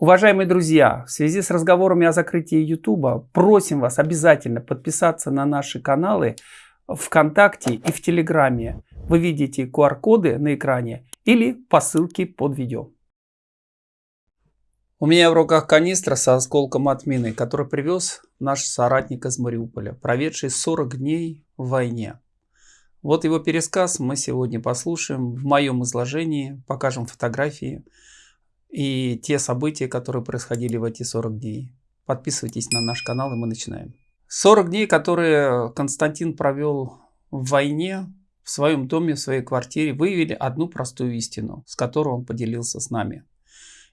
Уважаемые друзья, в связи с разговорами о закрытии YouTube, просим вас обязательно подписаться на наши каналы ВКонтакте и в Телеграме. Вы видите QR-коды на экране или по ссылке под видео. У меня в руках канистра со осколком от мины, который привез наш соратник из Мариуполя, проведший 40 дней в войне. Вот его пересказ мы сегодня послушаем в моем изложении, покажем фотографии и те события, которые происходили в эти 40 дней. Подписывайтесь на наш канал и мы начинаем. 40 дней, которые Константин провел в войне, в своем доме, в своей квартире, выявили одну простую истину, с которой он поделился с нами.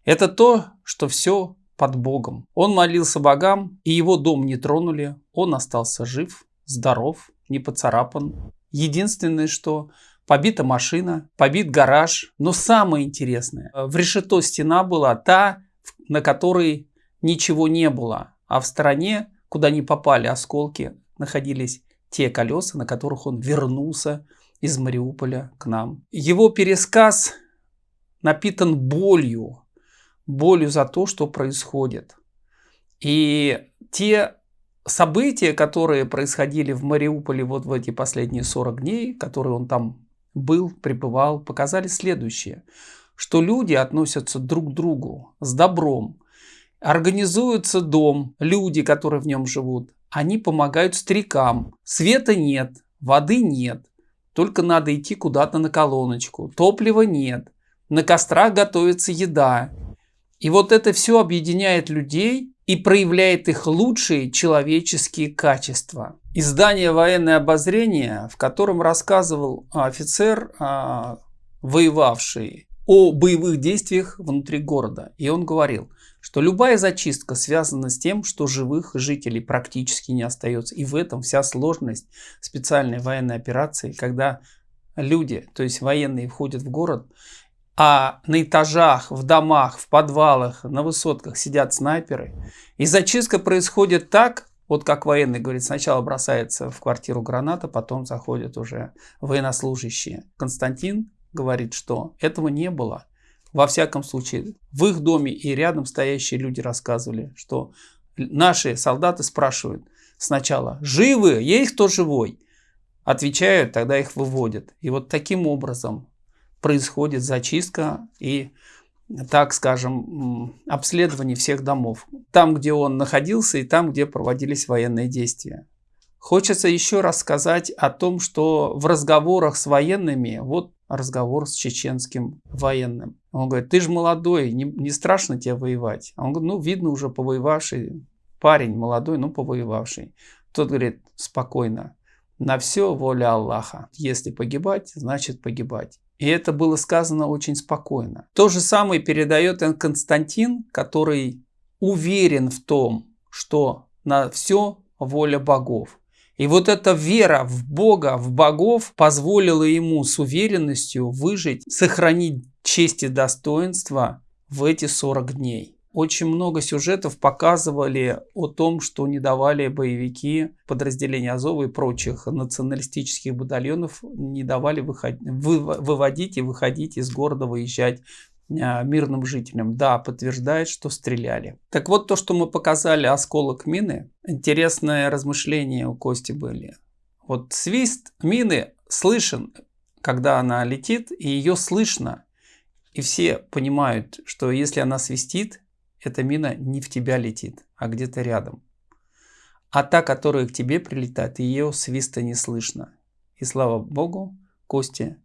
Это то, что все под Богом. Он молился богам, и его дом не тронули. Он остался жив, здоров, не поцарапан. Единственное, что побита машина, побит гараж. Но самое интересное, в решето стена была та, на которой ничего не было. А в стороне, куда не попали осколки, находились те колеса, на которых он вернулся из Мариуполя к нам. Его пересказ напитан болью, болью за то, что происходит. И те события, которые происходили в Мариуполе вот в эти последние 40 дней, которые он там был, пребывал, показали следующее, что люди относятся друг к другу с добром, организуется дом, люди, которые в нем живут, они помогают старикам, света нет, воды нет, только надо идти куда-то на колоночку, топлива нет, на кострах готовится еда. И вот это все объединяет людей и проявляет их лучшие человеческие качества. Издание «Военное обозрение», в котором рассказывал офицер, а, воевавший о боевых действиях внутри города. И он говорил, что любая зачистка связана с тем, что живых жителей практически не остается. И в этом вся сложность специальной военной операции, когда люди, то есть военные, входят в город а на этажах, в домах, в подвалах, на высотках сидят снайперы. И зачистка происходит так, вот как военный говорит, сначала бросается в квартиру граната, потом заходят уже военнослужащие. Константин говорит, что этого не было. Во всяком случае, в их доме и рядом стоящие люди рассказывали, что наши солдаты спрашивают сначала, живы, есть кто живой? Отвечают, тогда их выводят. И вот таким образом происходит зачистка и, так скажем, обследование всех домов. Там, где он находился и там, где проводились военные действия. Хочется еще раз сказать о том, что в разговорах с военными, вот разговор с чеченским военным. Он говорит, ты же молодой, не, не страшно тебе воевать. А он говорит, ну видно уже повоевавший парень, молодой, ну повоевавший. Тот говорит, спокойно, на все воля Аллаха. Если погибать, значит погибать. И это было сказано очень спокойно. То же самое передает Константин, который уверен в том, что на все воля богов. И вот эта вера в Бога, в богов позволила ему с уверенностью выжить, сохранить честь и достоинство в эти 40 дней очень много сюжетов показывали о том, что не давали боевики подразделения Азова и прочих националистических батальонов, не давали выходить, вы, выводить и выходить из города, выезжать а, мирным жителям. Да, подтверждает, что стреляли. Так вот, то, что мы показали осколок мины, интересное размышление у Кости были. Вот свист мины слышен, когда она летит, и ее слышно. И все понимают, что если она свистит, эта мина не в тебя летит, а где-то рядом. А та, которая к тебе прилетает, ее свиста не слышно. И слава богу, Костя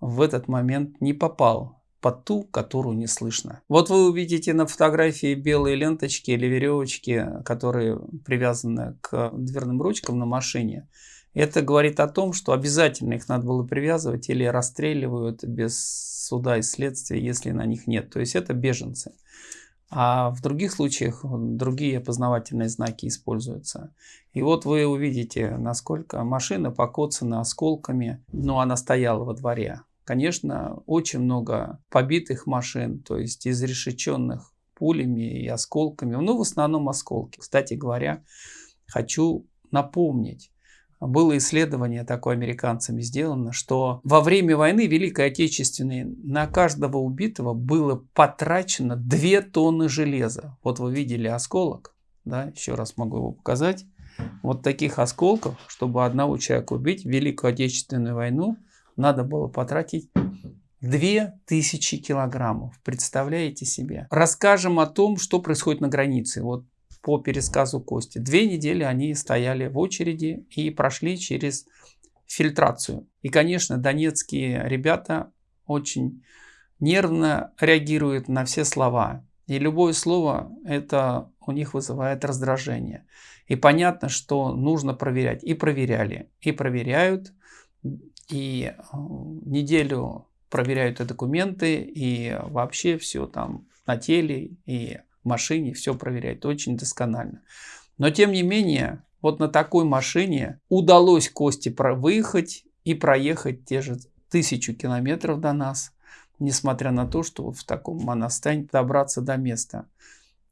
в этот момент не попал под ту, которую не слышно. Вот вы увидите на фотографии белые ленточки или веревочки, которые привязаны к дверным ручкам на машине. Это говорит о том, что обязательно их надо было привязывать или расстреливают без суда и следствия, если на них нет. То есть это беженцы. А в других случаях другие опознавательные знаки используются. И вот вы увидите, насколько машина покоцана осколками, но она стояла во дворе. Конечно, очень много побитых машин, то есть изрешеченных пулями и осколками, но в основном осколки. Кстати говоря, хочу напомнить, было исследование такое американцами сделано, что во время войны Великой Отечественной на каждого убитого было потрачено 2 тонны железа. Вот вы видели осколок, да, еще раз могу его показать. Вот таких осколков, чтобы одного человека убить в Великую Отечественную войну, надо было потратить 2000 килограммов. Представляете себе? Расскажем о том, что происходит на границе. Вот по пересказу Кости. Две недели они стояли в очереди и прошли через фильтрацию. И, конечно, донецкие ребята очень нервно реагируют на все слова. И любое слово это у них вызывает раздражение. И понятно, что нужно проверять. И проверяли, и проверяют. И э, неделю проверяют и документы, и вообще все там на теле, и машине все проверяет очень досконально. Но тем не менее, вот на такой машине удалось Кости выехать и проехать те же тысячу километров до нас, несмотря на то, что вот в таком монастане добраться до места.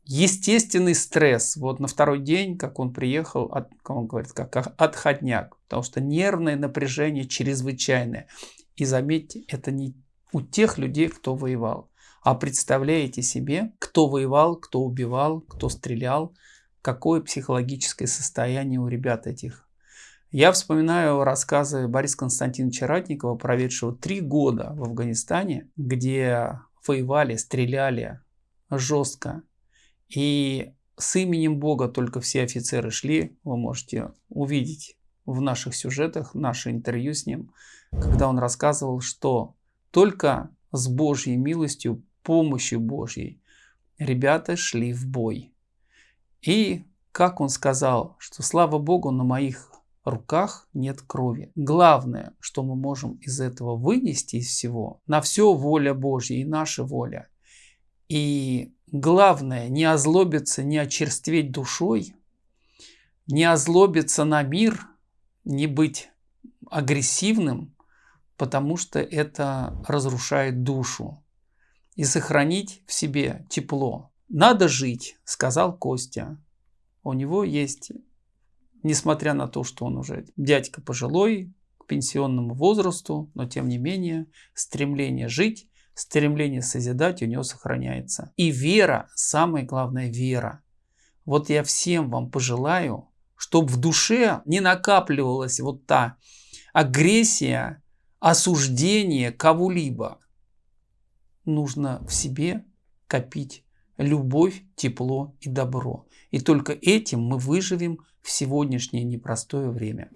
Естественный стресс. Вот на второй день, как он приехал, от, как он говорит, как отходняк. Потому что нервное напряжение чрезвычайное. И заметьте, это не у тех людей, кто воевал. А представляете себе, кто воевал, кто убивал, кто стрелял, какое психологическое состояние у ребят этих. Я вспоминаю рассказы Бориса Константиновича Ратникова, проведшего три года в Афганистане, где воевали, стреляли жестко. И с именем Бога только все офицеры шли. Вы можете увидеть в наших сюжетах, наше интервью с ним, когда он рассказывал, что только с Божьей милостью помощью Божьей ребята шли в бой. И как он сказал, что слава Богу, на моих руках нет крови. Главное, что мы можем из этого вынести из всего, на все воля Божья и наша воля. И главное, не озлобиться, не очерстветь душой, не озлобиться на мир, не быть агрессивным, потому что это разрушает душу и сохранить в себе тепло. Надо жить, сказал Костя. У него есть, несмотря на то, что он уже дядька пожилой, к пенсионному возрасту, но тем не менее стремление жить, стремление созидать у него сохраняется. И вера, самое главное вера. Вот я всем вам пожелаю, чтобы в душе не накапливалась вот та агрессия, осуждение кого-либо нужно в себе копить любовь, тепло и добро. И только этим мы выживем в сегодняшнее непростое время.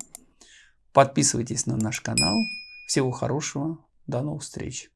Подписывайтесь на наш канал. Всего хорошего. До новых встреч.